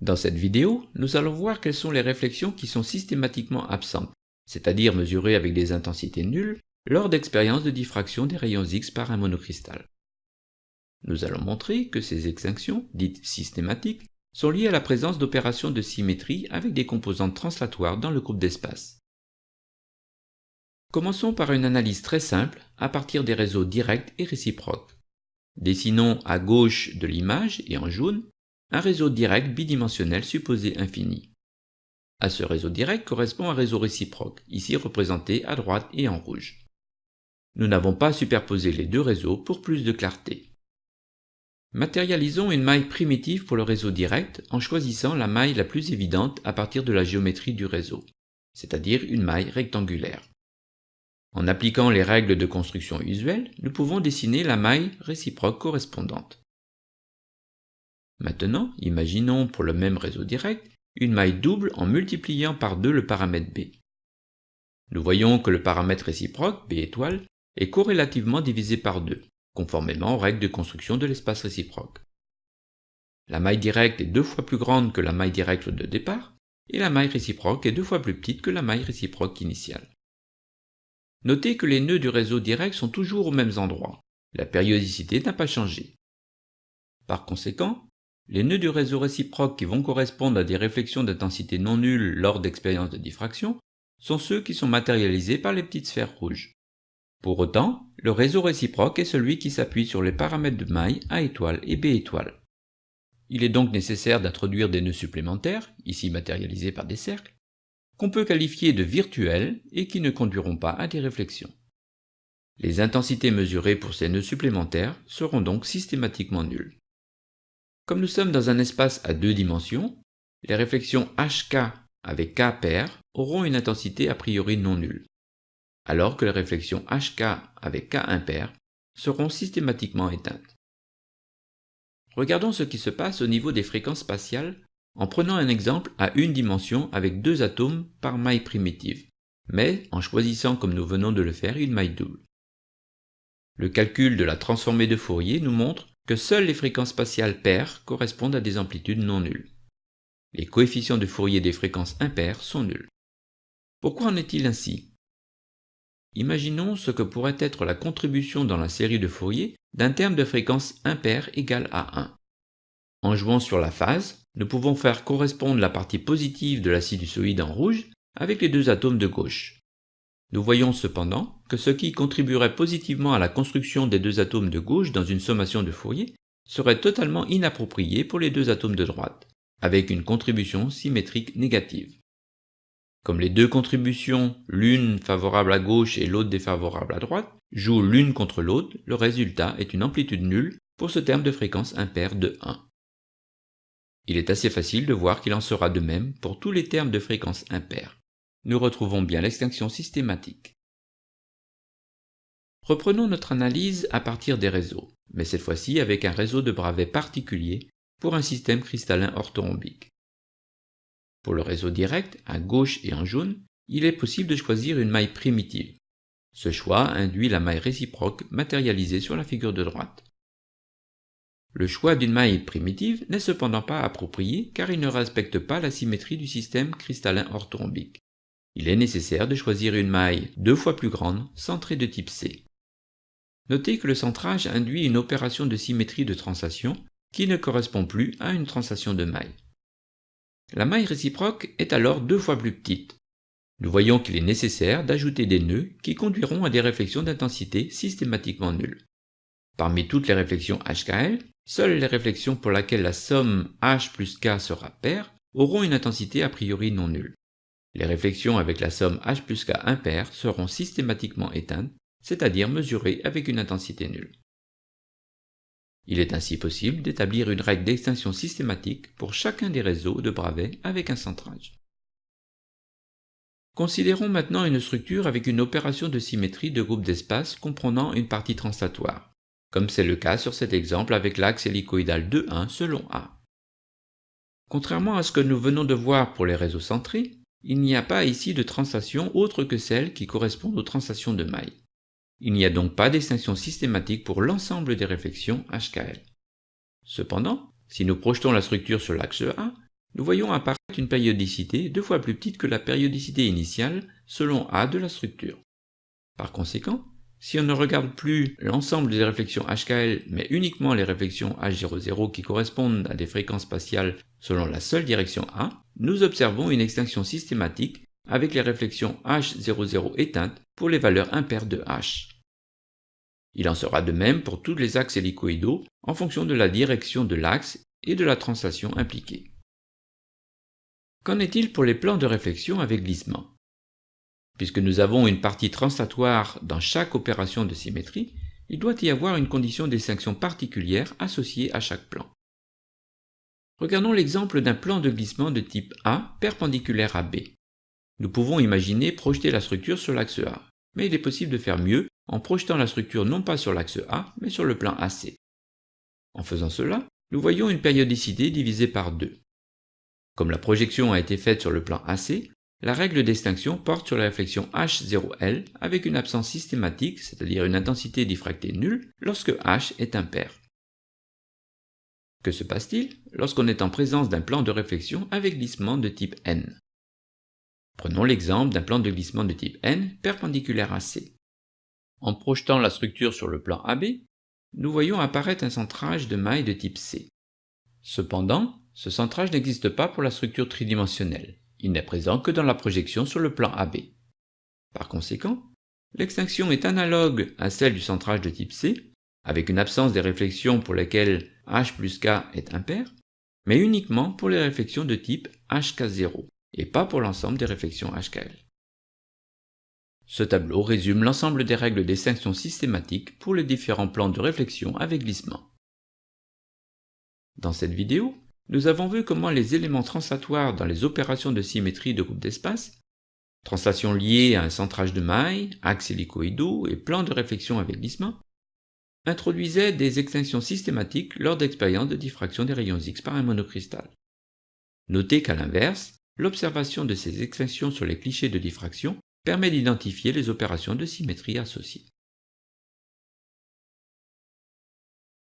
Dans cette vidéo, nous allons voir quelles sont les réflexions qui sont systématiquement absentes, c'est-à-dire mesurées avec des intensités nulles, lors d'expériences de diffraction des rayons X par un monocristal. Nous allons montrer que ces extinctions, dites systématiques, sont liées à la présence d'opérations de symétrie avec des composantes translatoires dans le groupe d'espace. Commençons par une analyse très simple à partir des réseaux directs et réciproques. Dessinons à gauche de l'image et en jaune un réseau direct bidimensionnel supposé infini. À ce réseau direct correspond un réseau réciproque, ici représenté à droite et en rouge. Nous n'avons pas superposé les deux réseaux pour plus de clarté. Matérialisons une maille primitive pour le réseau direct en choisissant la maille la plus évidente à partir de la géométrie du réseau, c'est-à-dire une maille rectangulaire. En appliquant les règles de construction usuelles, nous pouvons dessiner la maille réciproque correspondante. Maintenant, imaginons pour le même réseau direct une maille double en multipliant par 2 le paramètre b. Nous voyons que le paramètre réciproque, b étoile, est corrélativement divisé par 2, conformément aux règles de construction de l'espace réciproque. La maille directe est deux fois plus grande que la maille directe de départ, et la maille réciproque est deux fois plus petite que la maille réciproque initiale. Notez que les nœuds du réseau direct sont toujours aux mêmes endroits. La périodicité n'a pas changé. Par conséquent, les nœuds du réseau réciproque qui vont correspondre à des réflexions d'intensité non nulle lors d'expériences de diffraction sont ceux qui sont matérialisés par les petites sphères rouges. Pour autant, le réseau réciproque est celui qui s'appuie sur les paramètres de maille A étoile et B étoile. Il est donc nécessaire d'introduire des nœuds supplémentaires, ici matérialisés par des cercles, qu'on peut qualifier de virtuels et qui ne conduiront pas à des réflexions. Les intensités mesurées pour ces nœuds supplémentaires seront donc systématiquement nulles. Comme nous sommes dans un espace à deux dimensions, les réflexions HK avec K pair auront une intensité a priori non nulle, alors que les réflexions HK avec K impair seront systématiquement éteintes. Regardons ce qui se passe au niveau des fréquences spatiales en prenant un exemple à une dimension avec deux atomes par maille primitive, mais en choisissant comme nous venons de le faire une maille double. Le calcul de la transformée de Fourier nous montre que seules les fréquences spatiales paires correspondent à des amplitudes non nulles. Les coefficients de Fourier des fréquences impaires sont nuls. Pourquoi en est-il ainsi? Imaginons ce que pourrait être la contribution dans la série de Fourier d'un terme de fréquence impaire égal à 1. En jouant sur la phase, nous pouvons faire correspondre la partie positive de la sinusoïde en rouge avec les deux atomes de gauche. Nous voyons cependant que ce qui contribuerait positivement à la construction des deux atomes de gauche dans une sommation de Fourier serait totalement inapproprié pour les deux atomes de droite, avec une contribution symétrique négative. Comme les deux contributions, l'une favorable à gauche et l'autre défavorable à droite, jouent l'une contre l'autre, le résultat est une amplitude nulle pour ce terme de fréquence impaire de 1. Il est assez facile de voir qu'il en sera de même pour tous les termes de fréquence impaire nous retrouvons bien l'extinction systématique. Reprenons notre analyse à partir des réseaux, mais cette fois-ci avec un réseau de bravets particulier pour un système cristallin orthorhombique. Pour le réseau direct, à gauche et en jaune, il est possible de choisir une maille primitive. Ce choix induit la maille réciproque matérialisée sur la figure de droite. Le choix d'une maille primitive n'est cependant pas approprié car il ne respecte pas la symétrie du système cristallin orthorhombique il est nécessaire de choisir une maille deux fois plus grande, centrée de type C. Notez que le centrage induit une opération de symétrie de translation qui ne correspond plus à une translation de maille. La maille réciproque est alors deux fois plus petite. Nous voyons qu'il est nécessaire d'ajouter des nœuds qui conduiront à des réflexions d'intensité systématiquement nulles. Parmi toutes les réflexions HKL, seules les réflexions pour lesquelles la somme H plus K sera paire auront une intensité a priori non nulle. Les réflexions avec la somme H plus K impair seront systématiquement éteintes, c'est-à-dire mesurées avec une intensité nulle. Il est ainsi possible d'établir une règle d'extinction systématique pour chacun des réseaux de bravets avec un centrage. Considérons maintenant une structure avec une opération de symétrie de groupe d'espace comprenant une partie translatoire, comme c'est le cas sur cet exemple avec l'axe hélicoïdal 2,1 selon A. Contrairement à ce que nous venons de voir pour les réseaux centrés, il n'y a pas ici de translation autre que celles qui correspondent aux translations de maille. Il n'y a donc pas d'extinction systématique pour l'ensemble des réflexions HKL. Cependant, si nous projetons la structure sur l'axe A, nous voyons apparaître une périodicité deux fois plus petite que la périodicité initiale selon A de la structure. Par conséquent, si on ne regarde plus l'ensemble des réflexions HKL, mais uniquement les réflexions H00 qui correspondent à des fréquences spatiales selon la seule direction A, nous observons une extinction systématique avec les réflexions H00 éteintes pour les valeurs impaires de H. Il en sera de même pour tous les axes hélicoïdaux en fonction de la direction de l'axe et de la translation impliquée. Qu'en est-il pour les plans de réflexion avec glissement? Puisque nous avons une partie translatoire dans chaque opération de symétrie, il doit y avoir une condition d'extinction particulière associée à chaque plan. Regardons l'exemple d'un plan de glissement de type A perpendiculaire à B. Nous pouvons imaginer projeter la structure sur l'axe A, mais il est possible de faire mieux en projetant la structure non pas sur l'axe A, mais sur le plan AC. En faisant cela, nous voyons une périodicité divisée par 2. Comme la projection a été faite sur le plan AC, la règle d'extinction porte sur la réflexion H0L avec une absence systématique, c'est-à-dire une intensité diffractée nulle, lorsque H est impair. Que se passe-t-il lorsqu'on est en présence d'un plan de réflexion avec glissement de type N? Prenons l'exemple d'un plan de glissement de type N perpendiculaire à C. En projetant la structure sur le plan AB, nous voyons apparaître un centrage de maille de type C. Cependant, ce centrage n'existe pas pour la structure tridimensionnelle. Il n'est présent que dans la projection sur le plan AB. Par conséquent, l'extinction est analogue à celle du centrage de type C, avec une absence des réflexions pour lesquelles H plus K est impair, mais uniquement pour les réflexions de type HK0, et pas pour l'ensemble des réflexions HKL. Ce tableau résume l'ensemble des règles d'extinction systématique pour les différents plans de réflexion avec glissement. Dans cette vidéo, nous avons vu comment les éléments translatoires dans les opérations de symétrie de groupe d'espace, translation liée à un centrage de mailles, axe hélicoïdaux et plan de réflexion avec glissement, introduisaient des extinctions systématiques lors d'expériences de diffraction des rayons X par un monocristal. Notez qu'à l'inverse, l'observation de ces extinctions sur les clichés de diffraction permet d'identifier les opérations de symétrie associées.